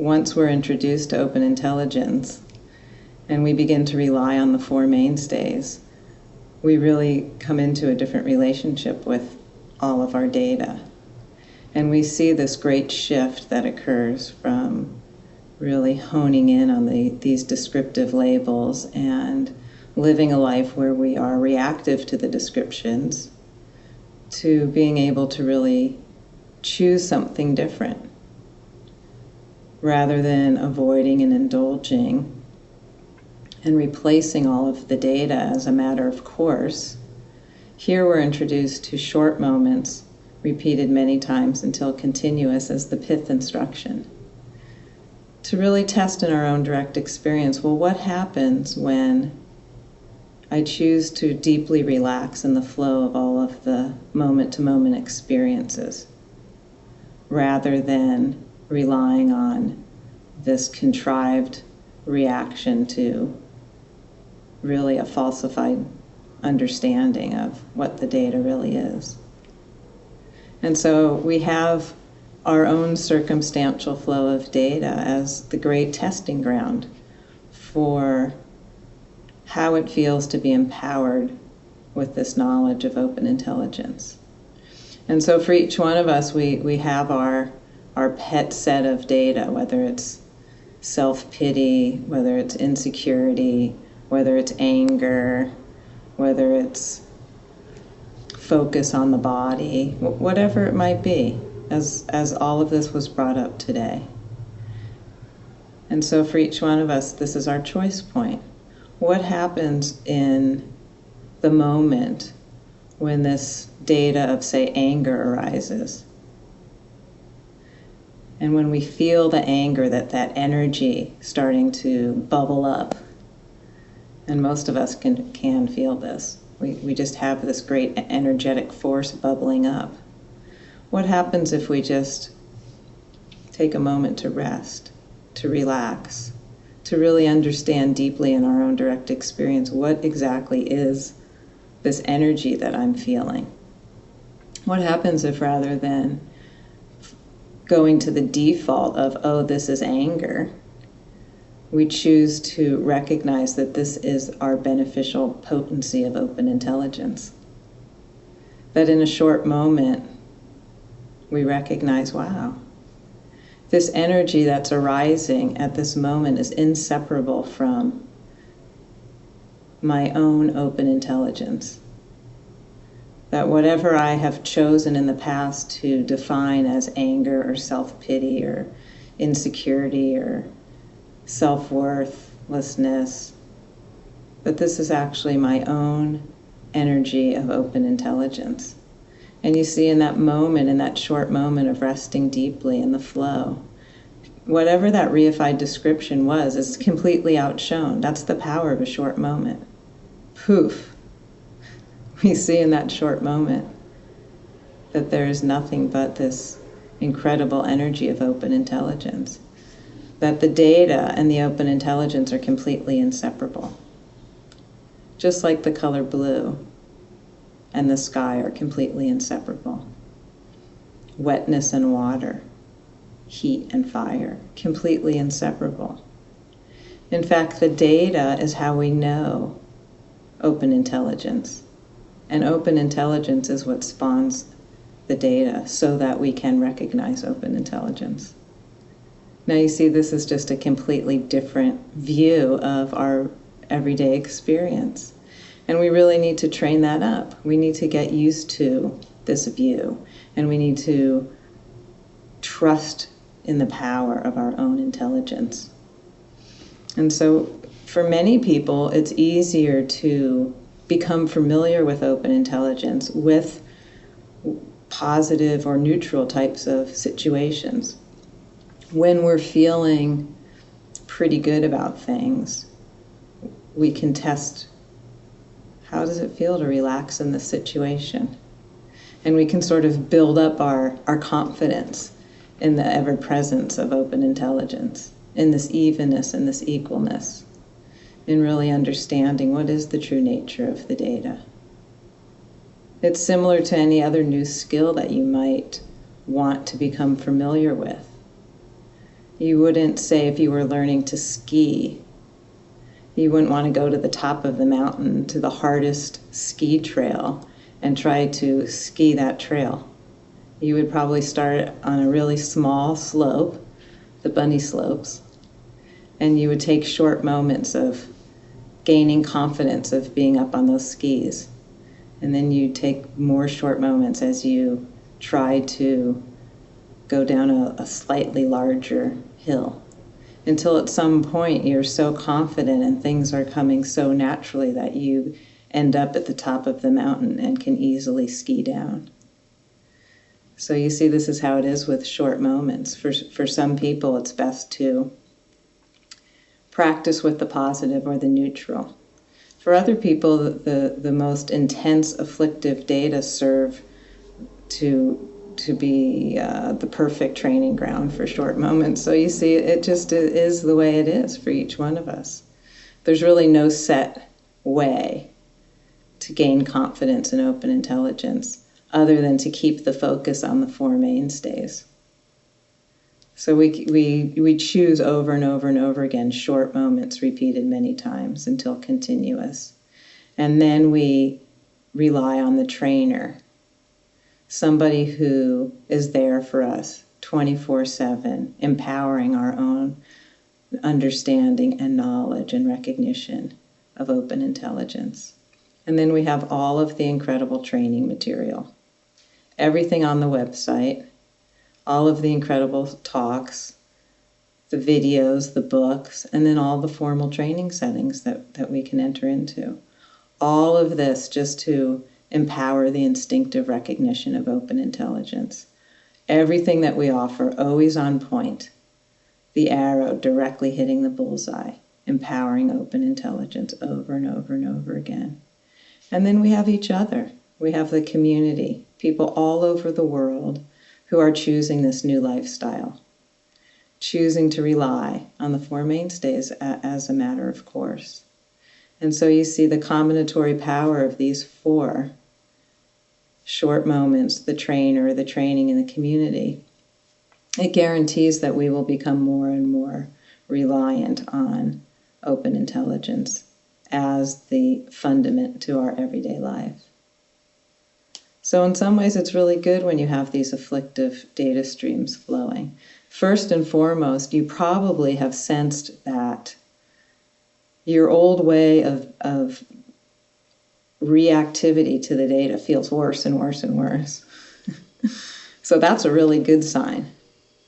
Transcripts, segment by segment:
once we're introduced to open intelligence and we begin to rely on the four mainstays, we really come into a different relationship with all of our data. And we see this great shift that occurs from really honing in on the, these descriptive labels and living a life where we are reactive to the descriptions to being able to really choose something different rather than avoiding and indulging and replacing all of the data as a matter of course. Here we're introduced to short moments repeated many times until continuous as the pith instruction. To really test in our own direct experience well, what happens when I choose to deeply relax in the flow of all of the moment to moment experiences rather than relying on this contrived reaction to really a falsified understanding of what the data really is. And so we have our own circumstantial flow of data as the great testing ground for how it feels to be empowered with this knowledge of open intelligence. And so for each one of us, we, we have our, our pet set of data, whether it's self pity, whether it's insecurity, whether it's anger, whether it's focus on the body, whatever it might be, as, as all of this was brought up today. And so for each one of us, this is our choice point. What happens in the moment when this data of, say, anger arises? And when we feel the anger, that that energy starting to bubble up, and most of us can, can feel this. We, we just have this great energetic force bubbling up. What happens if we just take a moment to rest, to relax, to really understand deeply in our own direct experience what exactly is this energy that I'm feeling? What happens if rather than going to the default of, oh, this is anger, we choose to recognize that this is our beneficial potency of open intelligence. That in a short moment, we recognize, wow, this energy that's arising at this moment is inseparable from my own open intelligence. That whatever I have chosen in the past to define as anger or self pity or insecurity or self worthlessness, that this is actually my own energy of open intelligence. And you see, in that moment, in that short moment of resting deeply in the flow, whatever that reified description was is completely outshone. That's the power of a short moment. Poof. We see in that short moment that there is nothing but this incredible energy of open intelligence that the data and the open intelligence are completely inseparable. Just like the color blue and the sky are completely inseparable. Wetness and water, heat and fire, completely inseparable. In fact, the data is how we know open intelligence. And open intelligence is what spawns the data so that we can recognize open intelligence. Now you see this is just a completely different view of our everyday experience. And we really need to train that up. We need to get used to this view and we need to trust in the power of our own intelligence. And so for many people, it's easier to become familiar with open intelligence with positive or neutral types of situations when we're feeling pretty good about things, we can test how does it feel to relax in this situation? And we can sort of build up our, our confidence in the ever presence of open intelligence, in this evenness and this equalness, in really understanding what is the true nature of the data. It's similar to any other new skill that you might want to become familiar with You wouldn't say if you were learning to ski, you wouldn't want to go to the top of the mountain to the hardest ski trail and try to ski that trail. You would probably start on a really small slope, the bunny slopes, and you would take short moments of gaining confidence of being up on those skis. And then you take more short moments as you try to go down a, a slightly larger hill until at some point you're so confident and things are coming so naturally that you end up at the top of the mountain and can easily ski down. So you see, this is how it is with short moments. For, for some people, it's best to practice with the positive or the neutral. For other people, the, the most intense afflictive data serve to to be uh, the perfect training ground for short moments. So you see, it just is the way it is for each one of us. There's really no set way to gain confidence and open intelligence other than to keep the focus on the four mainstays. So we, we, we choose over and over and over again short moments repeated many times until continuous. And then we rely on the trainer, somebody who is there for us 24 7, empowering our own understanding and knowledge and recognition of open intelligence. And then we have all of the incredible training material, everything on the website all of the incredible talks, the videos, the books, and then all the formal training settings that, that we can enter into. All of this just to empower the instinctive recognition of open intelligence. Everything that we offer, always on point. The arrow directly hitting the bullseye, empowering open intelligence over and over and over again. And then we have each other. We have the community, people all over the world who are choosing this new lifestyle, choosing to rely on the Four Mainstays as a matter of course. And so you see the combinatory power of these four short moments the trainer, the training, and the community. It guarantees that we will become more and more reliant on open intelligence as the fundament to our everyday life. So, in some ways, it's really good when you have these afflictive data streams flowing. First and foremost, you probably have sensed that your old way of, of reactivity to the data feels worse and worse and worse. so, that's a really good sign.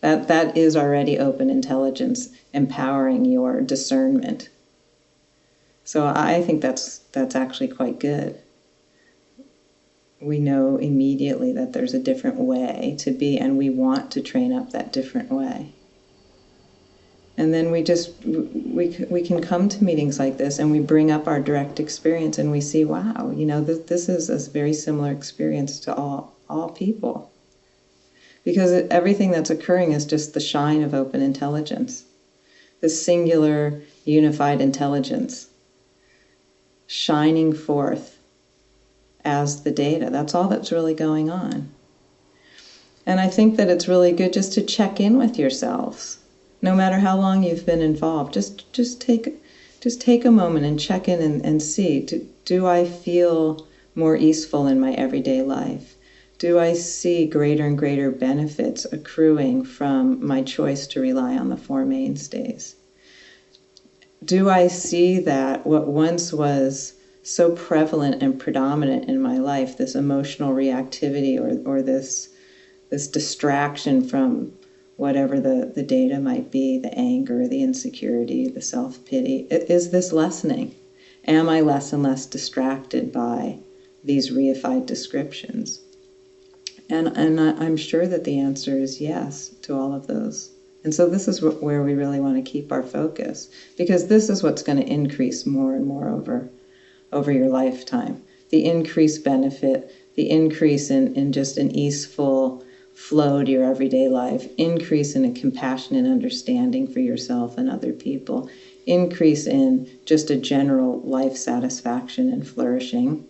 That, that is already open intelligence empowering your discernment. So I think that's that's actually quite good we know immediately that there's a different way to be, and we want to train up that different way. And then we just we we can come to meetings like this, and we bring up our direct experience, and we see, wow, you know, this, this is a very similar experience to all all people, because everything that's occurring is just the shine of open intelligence, this singular unified intelligence, shining forth as the data. That's all that's really going on. And I think that it's really good just to check in with yourselves. No matter how long you've been involved, just just take just take a moment and check in and, and see do, do I feel more easeful in my everyday life? Do I see greater and greater benefits accruing from my choice to rely on the four mainstays? Do I see that what once was so prevalent and predominant in my life this emotional reactivity or, or this this distraction from whatever the, the data might be the anger the insecurity the self-pity is this lessening? Am i less and less distracted by these reified descriptions? And and i'm sure that the answer is yes to all of those. And so this is where we really want to keep our focus because this is what's going to increase more and more over over your lifetime. The increased benefit, the increase in, in just an easeful flow to your everyday life, increase in a compassionate understanding for yourself and other people, increase in just a general life satisfaction and flourishing,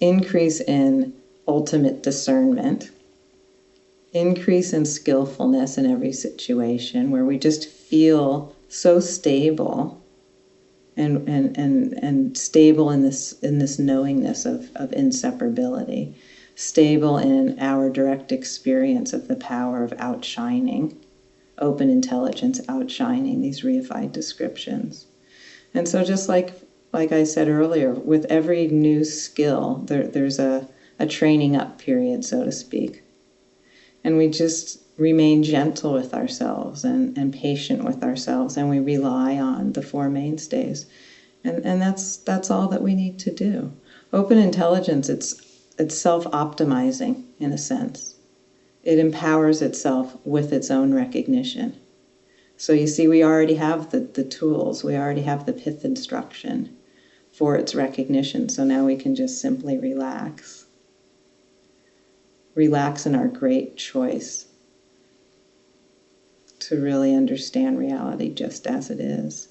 increase in ultimate discernment, increase in skillfulness in every situation where we just feel so stable and, and, and, and stable in this, in this knowingness of, of inseparability, stable in our direct experience of the power of outshining, open intelligence outshining these reified descriptions. And so just like like I said earlier, with every new skill, there, there's a, a training up period, so to speak. And we just remain gentle with ourselves and, and patient with ourselves, and we rely on the four mainstays. And, and that's, that's all that we need to do. Open intelligence, it's, it's self optimizing in a sense, it empowers itself with its own recognition. So you see, we already have the, the tools, we already have the pith instruction for its recognition. So now we can just simply relax. Relax in our great choice to really understand reality just as it is.